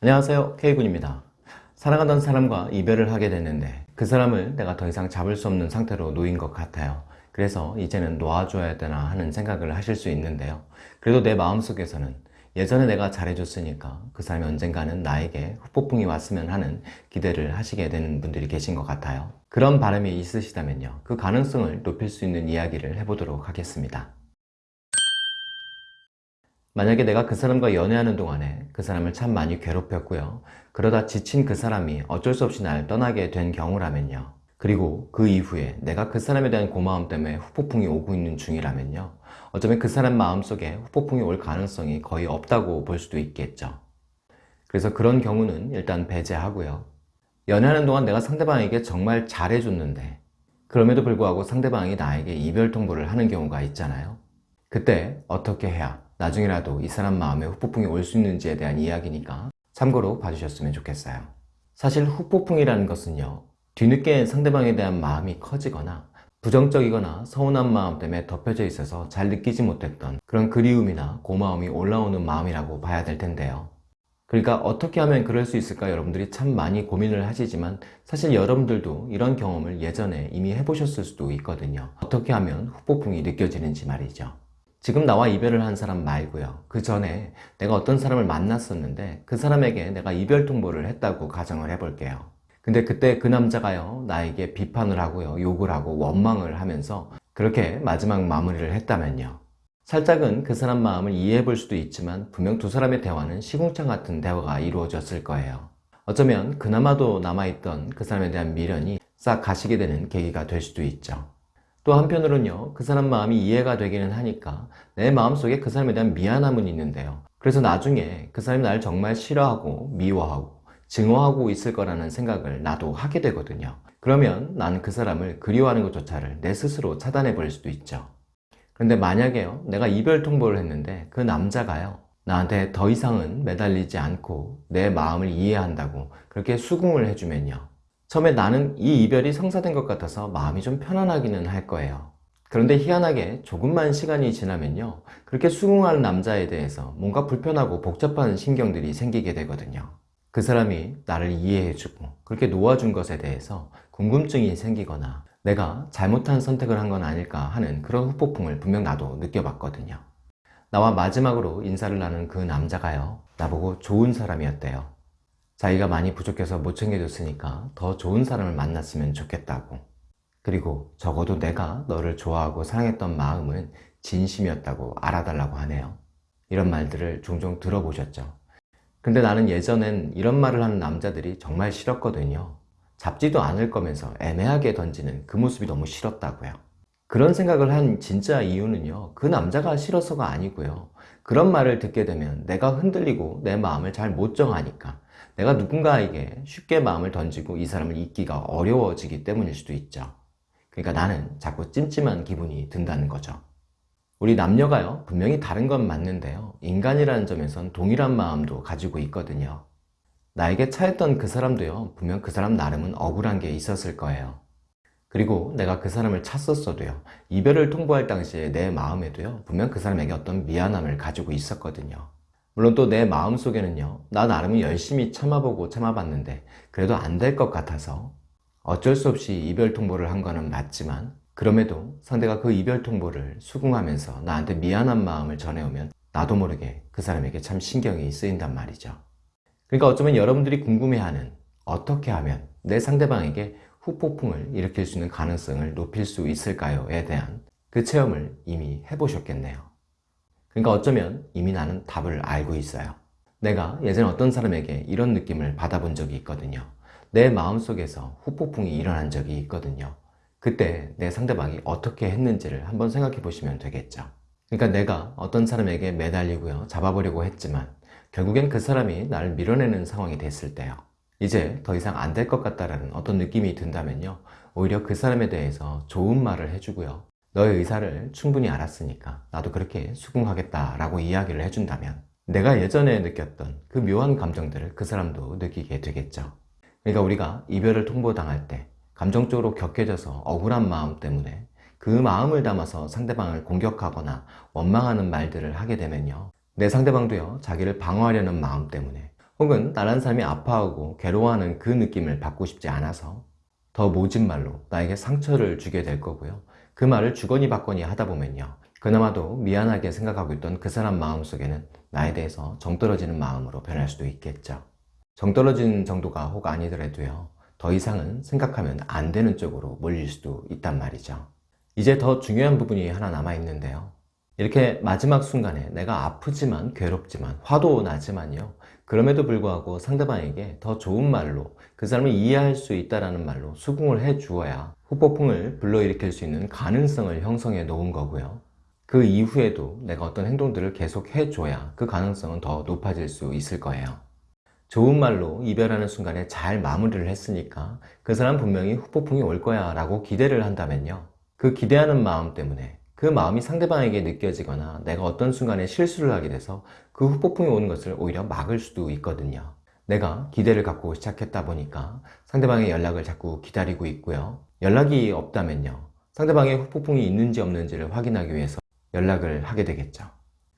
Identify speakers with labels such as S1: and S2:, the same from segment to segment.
S1: 안녕하세요. K군입니다. 사랑하던 사람과 이별을 하게 됐는데 그 사람을 내가 더 이상 잡을 수 없는 상태로 놓인 것 같아요. 그래서 이제는 놓아줘야 되나 하는 생각을 하실 수 있는데요. 그래도 내 마음속에서는 예전에 내가 잘해줬으니까 그 사람이 언젠가는 나에게 후폭풍이 왔으면 하는 기대를 하시게 되는 분들이 계신 것 같아요. 그런 바람이 있으시다면요. 그 가능성을 높일 수 있는 이야기를 해보도록 하겠습니다 만약에 내가 그 사람과 연애하는 동안에 그 사람을 참 많이 괴롭혔고요. 그러다 지친 그 사람이 어쩔 수 없이 날 떠나게 된 경우라면요. 그리고 그 이후에 내가 그 사람에 대한 고마움 때문에 후폭풍이 오고 있는 중이라면요. 어쩌면 그 사람 마음속에 후폭풍이 올 가능성이 거의 없다고 볼 수도 있겠죠. 그래서 그런 경우는 일단 배제하고요. 연애하는 동안 내가 상대방에게 정말 잘해줬는데 그럼에도 불구하고 상대방이 나에게 이별 통보를 하는 경우가 있잖아요. 그때 어떻게 해야 나중에라도 이 사람 마음에 후폭풍이 올 수 있는지에 대한 이야기니까 참고로 봐주셨으면 좋겠어요. 사실 후폭풍이라는 것은요. 뒤늦게 상대방에 대한 마음이 커지거나 부정적이거나 서운한 마음 때문에 덮여져 있어서 잘 느끼지 못했던 그런 그리움이나 고마움이 올라오는 마음이라고 봐야 될 텐데요. 그러니까 어떻게 하면 그럴 수 있을까 여러분들이 참 많이 고민을 하시지만 사실 여러분들도 이런 경험을 예전에 이미 해보셨을 수도 있거든요. 어떻게 하면 후폭풍이 느껴지는지 말이죠. 지금 나와 이별을 한 사람 말고요. 그 전에 내가 어떤 사람을 만났었는데 그 사람에게 내가 이별 통보를 했다고 가정을 해볼게요. 근데 그때 그 남자가요 나에게 비판을 하고요 욕을 하고 원망을 하면서 그렇게 마지막 마무리를 했다면요. 살짝은 그 사람 마음을 이해해 볼 수도 있지만 분명 두 사람의 대화는 시궁창 같은 대화가 이루어졌을 거예요. 어쩌면 그나마도 남아있던 그 사람에 대한 미련이 싹 가시게 되는 계기가 될 수도 있죠 또 한편으로는요 그 사람 마음이 이해가 되기는 하니까 내 마음속에 그 사람에 대한 미안함은 있는데요. 그래서 나중에 그 사람이 날 정말 싫어하고 미워하고 증오하고 있을 거라는 생각을 나도 하게 되거든요. 그러면 나는 그 사람을 그리워하는 것조차를 내 스스로 차단해 버릴 수도 있죠. 그런데 만약에요 내가 이별 통보를 했는데 그 남자가요 나한테 더 이상은 매달리지 않고 내 마음을 이해한다고 그렇게 수긍을 해주면요 처음에 나는 이 이별이 성사된 것 같아서 마음이 좀 편안하기는 할 거예요. 그런데 희한하게 조금만 시간이 지나면요. 그렇게 수긍하는 남자에 대해서 뭔가 불편하고 복잡한 신경들이 생기게 되거든요. 그 사람이 나를 이해해주고 그렇게 놓아준 것에 대해서 궁금증이 생기거나 내가 잘못한 선택을 한 건 아닐까 하는 그런 후폭풍을 분명 나도 느껴봤거든요. 나와 마지막으로 인사를 나눈 그 남자가요. 나보고 좋은 사람이었대요 자기가 많이 부족해서 못 챙겨줬으니까 더 좋은 사람을 만났으면 좋겠다고. 그리고 적어도 내가 너를 좋아하고 사랑했던 마음은 진심이었다고 알아달라고 하네요. 이런 말들을 종종 들어보셨죠? 근데 나는 예전엔 이런 말을 하는 남자들이 정말 싫었거든요. 잡지도 않을 거면서 애매하게 던지는 그 모습이 너무 싫었다고요 그런 생각을 한 진짜 이유는요 그 남자가 싫어서가 아니고요. 그런 말을 듣게 되면 내가 흔들리고 내 마음을 잘 못 정하니까 내가 누군가에게 쉽게 마음을 던지고 이 사람을 잊기가 어려워지기 때문일 수도 있죠. 그러니까 나는 자꾸 찜찜한 기분이 든다는 거죠. 우리 남녀가요 분명히 다른 건 맞는데요. 인간이라는 점에선 동일한 마음도 가지고 있거든요. 나에게 차였던 그 사람도요 분명 그 사람 나름은 억울한 게 있었을 거예요 그리고 내가 그 사람을 찾았어도요 이별을 통보할 당시에 내 마음에도요 분명 그 사람에게 어떤 미안함을 가지고 있었거든요. 물론 또 내 마음속에는요 나 나름은 열심히 참아보고 참아봤는데 그래도 안 될 것 같아서 어쩔 수 없이 이별 통보를 한 거는 맞지만 그럼에도 상대가 그 이별 통보를 수긍하면서 나한테 미안한 마음을 전해오면 나도 모르게 그 사람에게 참 신경이 쓰인단 말이죠. 그러니까 어쩌면 여러분들이 궁금해하는 어떻게 하면 내 상대방에게 후폭풍을 일으킬 수 있는 가능성을 높일 수 있을까요?에 대한 그 체험을 이미 해보셨겠네요. 그러니까 어쩌면 이미 나는 답을 알고 있어요. 내가 예전에 어떤 사람에게 이런 느낌을 받아본 적이 있거든요. 내 마음속에서 후폭풍이 일어난 적이 있거든요. 그때 내 상대방이 어떻게 했는지를 한번 생각해 보시면 되겠죠. 그러니까 내가 어떤 사람에게 매달리고요 잡아보려고 했지만 결국엔 그 사람이 나를 밀어내는 상황이 됐을 때요 이제 더 이상 안 될 것 같다라는 어떤 느낌이 든다면요 오히려 그 사람에 대해서 좋은 말을 해주고요 너의 의사를 충분히 알았으니까 나도 그렇게 수긍하겠다 라고 이야기를 해준다면 내가 예전에 느꼈던 그 묘한 감정들을 그 사람도 느끼게 되겠죠. 그러니까 우리가 이별을 통보당할 때 감정적으로 격해져서 억울한 마음 때문에 그 마음을 담아서 상대방을 공격하거나 원망하는 말들을 하게 되면요. 내 상대방도요 자기를 방어하려는 마음 때문에 혹은 다른 사람이 아파하고 괴로워하는 그 느낌을 받고 싶지 않아서 더 모진 말로 나에게 상처를 주게 될 거고요. 그 말을 주거니 받거니 하다 보면요. 그나마도 미안하게 생각하고 있던 그 사람 마음속에는 나에 대해서 정떨어지는 마음으로 변할 수도 있겠죠. 정떨어지는 정도가 혹 아니더라도요. 더 이상은 생각하면 안 되는 쪽으로 몰릴 수도 있단 말이죠. 이제 더 중요한 부분이 하나 남아 있는데요. 이렇게 마지막 순간에 내가 아프지만 괴롭지만 화도 나지만요. 그럼에도 불구하고 상대방에게 더 좋은 말로 그 사람을 이해할 수 있다는 말로 수긍을 해 주어야 후폭풍을 불러일으킬 수 있는 가능성을 형성해 놓은 거고요. 그 이후에도 내가 어떤 행동들을 계속 해줘야 그 가능성은 더 높아질 수 있을 거예요. 좋은 말로 이별하는 순간에 잘 마무리를 했으니까 그 사람 분명히 후폭풍이 올 거야 라고 기대를 한다면요. 그 기대하는 마음 때문에 그 마음이 상대방에게 느껴지거나 내가 어떤 순간에 실수를 하게 돼서 그 후폭풍이 오는 것을 오히려 막을 수도 있거든요. 내가 기대를 갖고 시작했다 보니까 상대방의 연락을 자꾸 기다리고 있고요. 연락이 없다면요. 상대방의 후폭풍이 있는지 없는지를 확인하기 위해서 연락을 하게 되겠죠.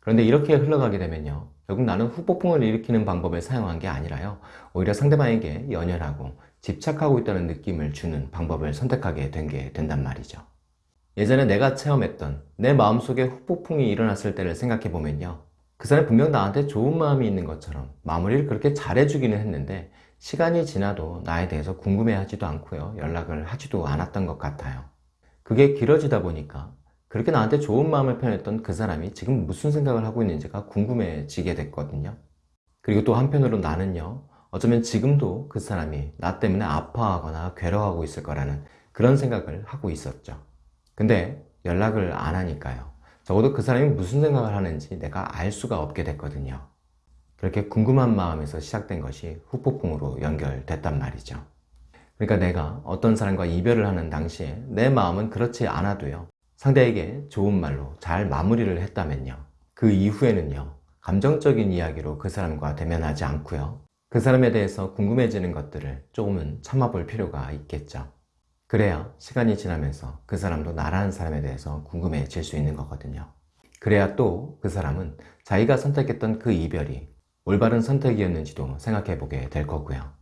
S1: 그런데 이렇게 흘러가게 되면요. 결국 나는 후폭풍을 일으키는 방법을 사용한 게 아니라요. 오히려 상대방에게 연연하고 집착하고 있다는 느낌을 주는 방법을 선택하게 된 게 된단 말이죠. 예전에 내가 체험했던 내 마음속에 후폭풍이 일어났을 때를 생각해 보면요. 그 사람이 분명 나한테 좋은 마음이 있는 것처럼 마무리를 그렇게 잘해주기는 했는데 시간이 지나도 나에 대해서 궁금해하지도 않고요. 연락을 하지도 않았던 것 같아요. 그게 길어지다 보니까 그렇게 나한테 좋은 마음을 표현했던 그 사람이 지금 무슨 생각을 하고 있는지가 궁금해지게 됐거든요. 그리고 또 한편으로 나는요. 어쩌면 지금도 그 사람이 나 때문에 아파하거나 괴로워하고 있을 거라는 그런 생각을 하고 있었죠. 근데 연락을 안 하니까요. 적어도 그 사람이 무슨 생각을 하는지 내가 알 수가 없게 됐거든요. 그렇게 궁금한 마음에서 시작된 것이 후폭풍으로 연결됐단 말이죠. 그러니까 내가 어떤 사람과 이별을 하는 당시에 내 마음은 그렇지 않아도요. 상대에게 좋은 말로 잘 마무리를 했다면요. 그 이후에는요. 감정적인 이야기로 그 사람과 대면하지 않고요. 그 사람에 대해서 궁금해지는 것들을 조금은 참아볼 필요가 있겠죠. 그래야 시간이 지나면서 그 사람도 나라는 사람에 대해서 궁금해질 수 있는 거거든요. 그래야 또 그 사람은 자기가 선택했던 그 이별이 올바른 선택이었는지도 생각해 보게 될 거고요.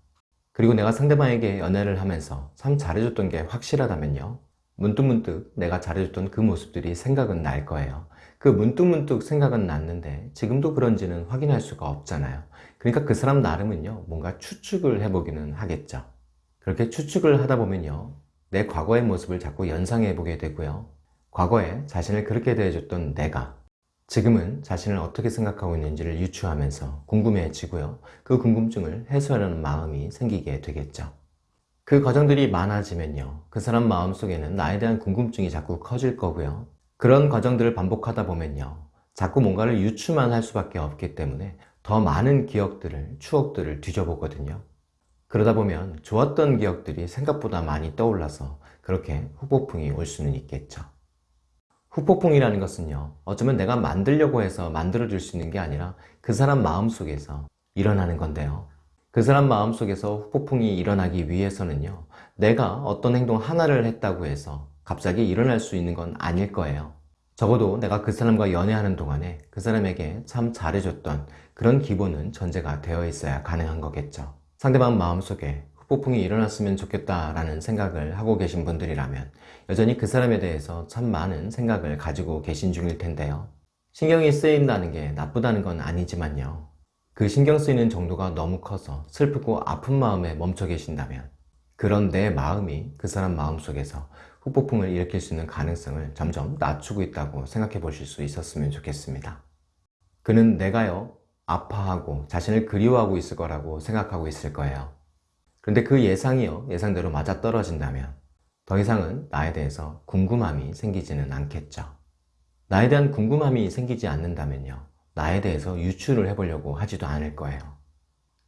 S1: 그리고 내가 상대방에게 연애를 하면서 참 잘해줬던 게 확실하다면요. 문득문득 내가 잘해줬던 그 모습들이 생각은 날 거예요. 그 문득문득 생각은 났는데 지금도 그런지는 확인할 수가 없잖아요. 그러니까 그 사람 나름은요. 뭔가 추측을 해보기는 하겠죠. 그렇게 추측을 하다 보면요. 내 과거의 모습을 자꾸 연상해 보게 되고요. 과거에 자신을 그렇게 대해줬던 내가 지금은 자신을 어떻게 생각하고 있는지를 유추하면서 궁금해지고요. 그 궁금증을 해소하려는 마음이 생기게 되겠죠. 그 과정들이 많아지면요. 그 사람 마음속에는 나에 대한 궁금증이 자꾸 커질 거고요. 그런 과정들을 반복하다 보면요. 자꾸 뭔가를 유추만 할 수밖에 없기 때문에 더 많은 기억들을, 추억들을 뒤져보거든요. 그러다 보면 좋았던 기억들이 생각보다 많이 떠올라서 그렇게 후폭풍이 올 수는 있겠죠. 후폭풍이라는 것은요 어쩌면 내가 만들려고 해서 만들어줄 수 있는 게 아니라 그 사람 마음속에서 일어나는 건데요. 그 사람 마음속에서 후폭풍이 일어나기 위해서는요 내가 어떤 행동 하나를 했다고 해서 갑자기 일어날 수 있는 건 아닐 거예요. 적어도 내가 그 사람과 연애하는 동안에 그 사람에게 참 잘해줬던 그런 기본은 전제가 되어 있어야 가능한 거겠죠 상대방 마음속에 후폭풍이 일어났으면 좋겠다라는 생각을 하고 계신 분들이라면 여전히 그 사람에 대해서 참 많은 생각을 가지고 계신 중일 텐데요. 신경이 쓰인다는 게 나쁘다는 건 아니지만요. 그 신경 쓰이는 정도가 너무 커서 슬프고 아픈 마음에 멈춰 계신다면 그런 내 마음이 그 사람 마음속에서 후폭풍을 일으킬 수 있는 가능성을 점점 낮추고 있다고 생각해 보실 수 있었으면 좋겠습니다. 그는 내가요 아파하고 자신을 그리워하고 있을 거라고 생각하고 있을 거예요. 그런데 그 예상이요. 예상대로 맞아떨어진다면 더 이상은 나에 대해서 궁금함이 생기지는 않겠죠. 나에 대한 궁금함이 생기지 않는다면요. 나에 대해서 유추를 해보려고 하지도 않을 거예요.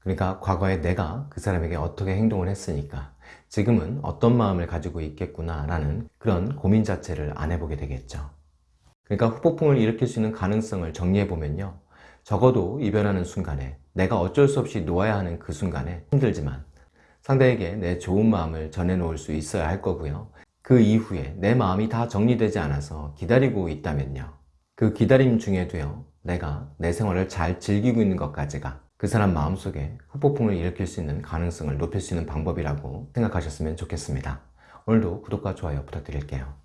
S1: 그러니까 과거에 내가 그 사람에게 어떻게 행동을 했으니까 지금은 어떤 마음을 가지고 있겠구나 라는 그런 고민 자체를 안 해보게 되겠죠. 그러니까 후폭풍을 일으킬 수 있는 가능성을 정리해보면요 적어도 이별하는 순간에 내가 어쩔 수 없이 놓아야 하는 그 순간에 힘들지만 상대에게 내 좋은 마음을 전해놓을 수 있어야 할 거고요. 그 이후에 내 마음이 다 정리되지 않아서 기다리고 있다면요. 그 기다림 중에도요. 내가 내 생활을 잘 즐기고 있는 것까지가 그 사람 마음속에 후폭풍을 일으킬 수 있는 가능성을 높일 수 있는 방법이라고 생각하셨으면 좋겠습니다. 오늘도 구독과 좋아요 부탁드릴게요.